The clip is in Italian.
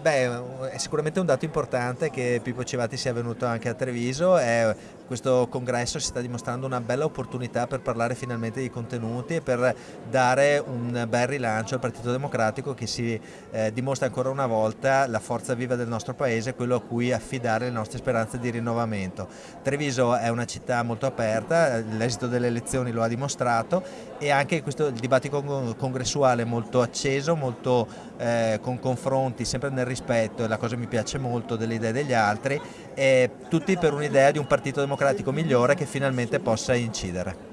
Beh, è sicuramente un dato importante che Pippo Civati sia venuto anche a Treviso, è, questo congresso si sta dimostrando una bella opportunità per parlare finalmente di contenuti e per dare un bel rilancio al Partito Democratico che si eh, dimostra ancora una volta la forza viva del nostro paese, quello a cui affidare le nostre speranze di rinnovamento. Treviso è una città molto aperta, l'esito delle elezioni lo ha dimostrato e anche questo dibattito congressuale molto acceso, molto eh, con confronti sempre nel rispetto e la cosa mi piace molto delle idee degli altri, tutti per un'idea di un partito democratico migliore che finalmente possa incidere.